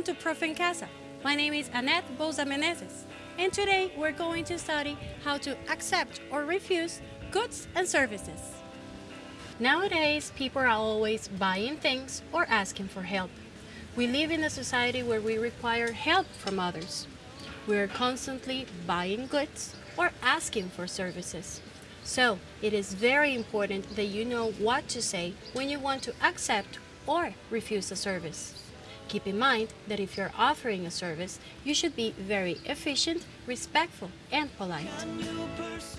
welcome to Profe en Casa. My name is Annette Boza Menezes, and today we're going to study how to accept or refuse goods and services. Nowadays, people are always buying things or asking for help. We live in a society where we require help from others. We are constantly buying goods or asking for services. So, it is very important that you know what to say when you want to accept or refuse a service. Keep in mind that if you're offering a service, you should be very efficient, respectful, and polite.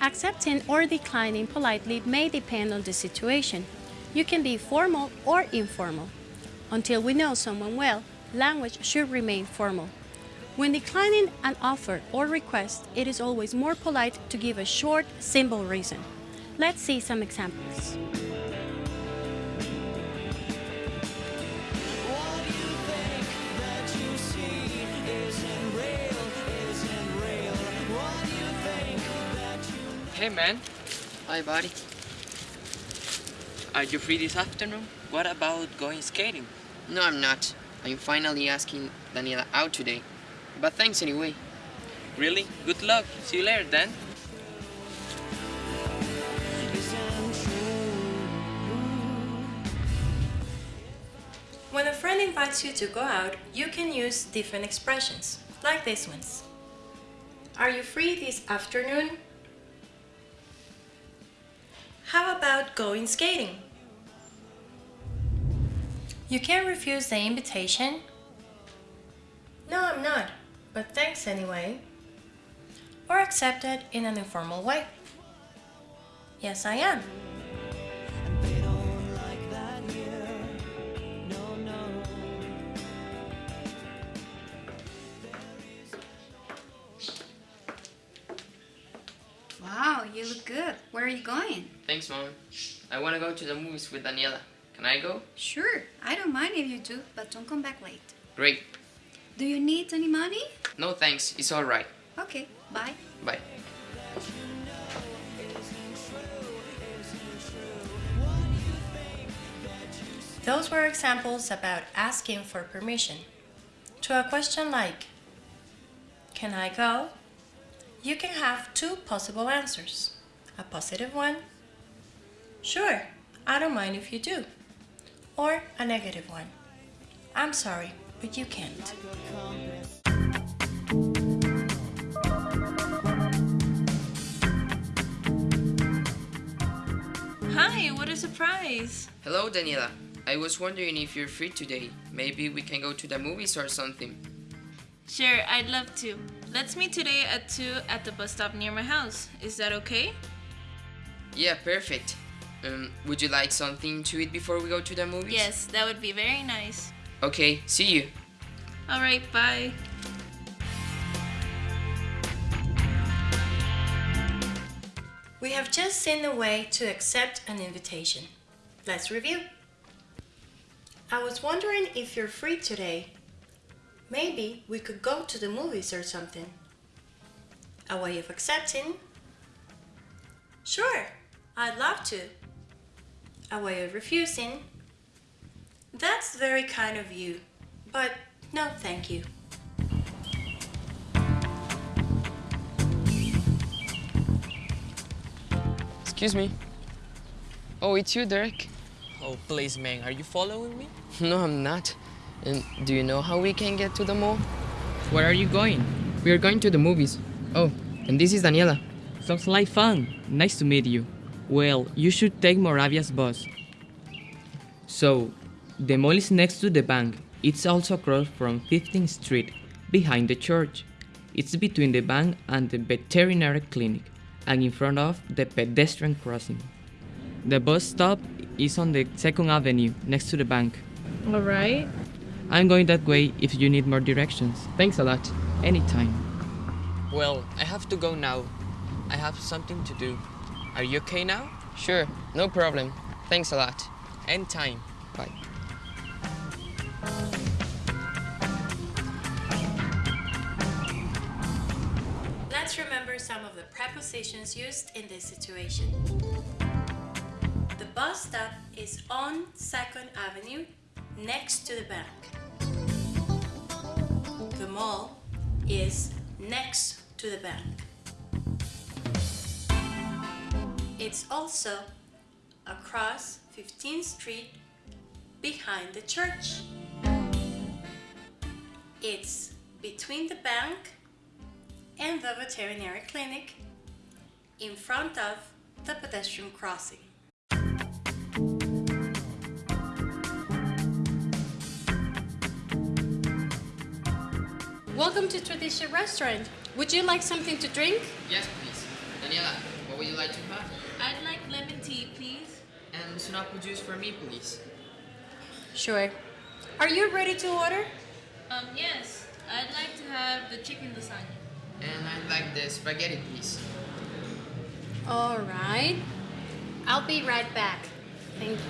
Accepting or declining politely may depend on the situation. You can be formal or informal. Until we know someone well, language should remain formal. When declining an offer or request, it is always more polite to give a short, simple reason. Let's see some examples. Hey man, Hi, buddy. are you free this afternoon? What about going skating? No, I'm not. I'm finally asking Daniela out today. But thanks anyway. Really? Good luck. See you later then. When a friend invites you to go out, you can use different expressions, like these ones. Are you free this afternoon? How about going skating? You can't refuse the invitation. No, I'm not, but thanks anyway. Or accept it in an informal way. Yes, I am. You look good. Where are you going? Thanks, Mom. I want to go to the movies with Daniela. Can I go? Sure, I don't mind if you do, but don't come back late. Great. Do you need any money? No thanks. It's alright. Okay, bye. Bye. Those were examples about asking for permission. To a question like, Can I go? You can have two possible answers. A positive one, Sure, I don't mind if you do. Or a negative one, I'm sorry, but you can't. Hi, what a surprise! Hello, Daniela. I was wondering if you're free today. Maybe we can go to the movies or something. Sure, I'd love to. Let's meet today at 2 at the bus stop near my house. Is that okay? Yeah, perfect. Um, would you like something to eat before we go to the movies? Yes, that would be very nice. Okay, see you. Alright, bye. We have just seen the way to accept an invitation. Let's review. I was wondering if you're free today. Maybe we could go to the movies or something. A way of accepting. Sure, I'd love to. A way of refusing. That's very kind of you, but no thank you. Excuse me. Oh, it's you, Derek. Oh, please, man, are you following me? No, I'm not. And do you know how we can get to the mall? Where are you going? We are going to the movies. Oh, and this is Daniela. Sounds like fun. Nice to meet you. Well, you should take Moravia's bus. So, the mall is next to the bank. It's also across from 15th Street, behind the church. It's between the bank and the veterinary clinic, and in front of the pedestrian crossing. The bus stop is on the 2nd Avenue, next to the bank. Alright. I'm going that way if you need more directions. Thanks a lot. Anytime. Well, I have to go now. I have something to do. Are you okay now? Sure, no problem. Thanks a lot. Anytime. Bye. Let's remember some of the prepositions used in this situation. The bus stop is on 2nd Avenue next to the bank. the mall is next to the bank. It's also across 15th Street behind the church. It's between the bank and the veterinary clinic in front of the pedestrian crossing. Welcome to Tradition Restaurant. Would you like something to drink? Yes, please. Daniela, what would you like to have? I'd like lemon tea, please. And some apple juice for me, please. Sure. Are you ready to order? Um, yes. I'd like to have the chicken lasagna. And I'd like the spaghetti, please. All right. I'll be right back. Thank you.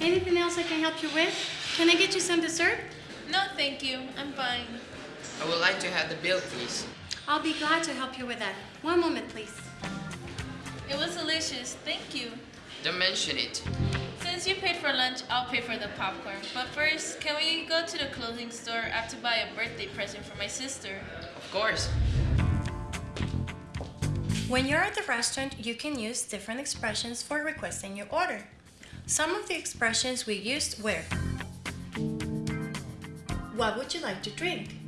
Anything else I can help you with? Can I get you some dessert? No, thank you. I'm fine. I would like to have the bill, please. I'll be glad to help you with that. One moment, please. It was delicious. Thank you. Don't mention it. Since you paid for lunch, I'll pay for the popcorn. But first, can we go to the clothing store? I have to buy a birthday present for my sister. Of course. When you're at the restaurant, you can use different expressions for requesting your order. Some of the expressions we used were What would you like to drink?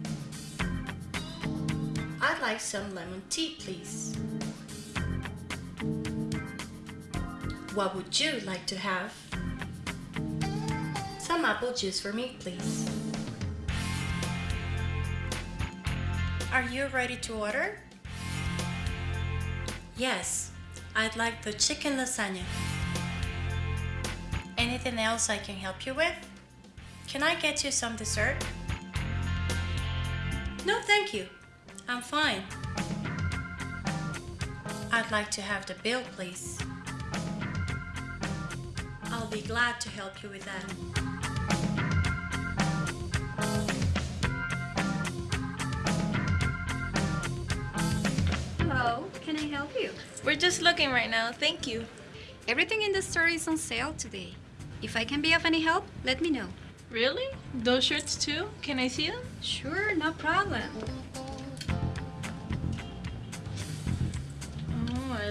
I'd like some lemon tea, please. What would you like to have? Some apple juice for me, please. Are you ready to order? Yes, I'd like the chicken lasagna. Anything else I can help you with? Can I get you some dessert? No, thank you. I'm fine. I'd like to have the bill, please. I'll be glad to help you with that. Hello, can I help you? We're just looking right now. Thank you. Everything in the store is on sale today. If I can be of any help, let me know. Really? Those shirts too? Can I see them? Sure, no problem.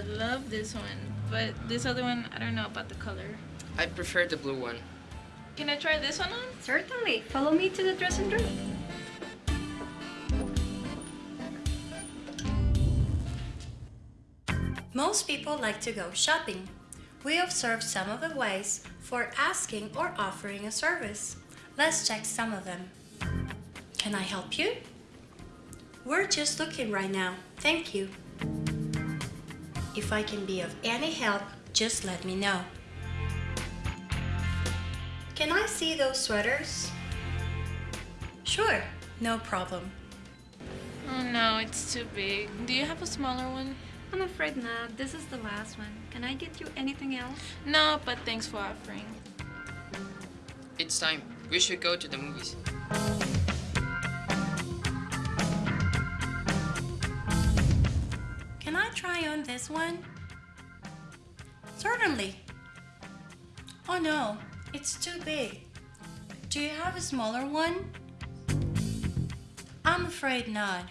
Love this one. But this other one, I don't know about the color. I prefer the blue one. Can I try this one on? Certainly. Follow me to the dressing room. Most people like to go shopping. We observe some of the ways for asking or offering a service. Let's check some of them. Can I help you? We're just looking right now. Thank you. If I can be of any help, just let me know. Can I see those sweaters? Sure, no problem. Oh no, it's too big. Do you have a smaller one? I'm afraid not. This is the last one. Can I get you anything else? No, but thanks for offering. It's time. We should go to the movies. This one? Certainly. Oh no, it's too big. Do you have a smaller one? I'm afraid not.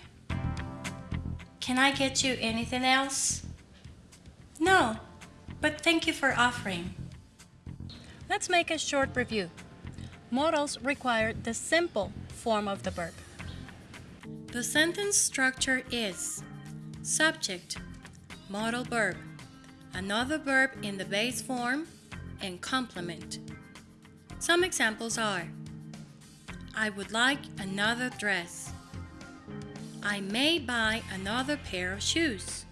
Can I get you anything else? No, but thank you for offering. Let's make a short review. Modals require the simple form of the verb. The sentence structure is subject, modal verb, another verb in the base form, and complement. Some examples are I would like another dress. I may buy another pair of shoes.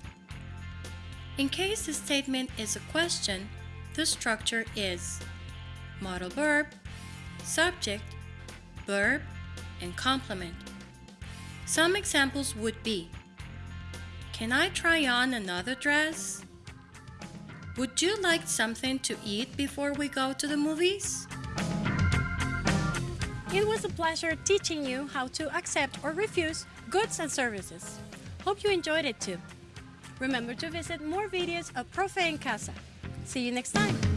In case the statement is a question, the structure is modal verb, subject, verb, and complement. Some examples would be Can I try on another dress? Would you like something to eat before we go to the movies? It was a pleasure teaching you how to accept or refuse goods and services. Hope you enjoyed it too. Remember to visit more videos of Profe en Casa. See you next time.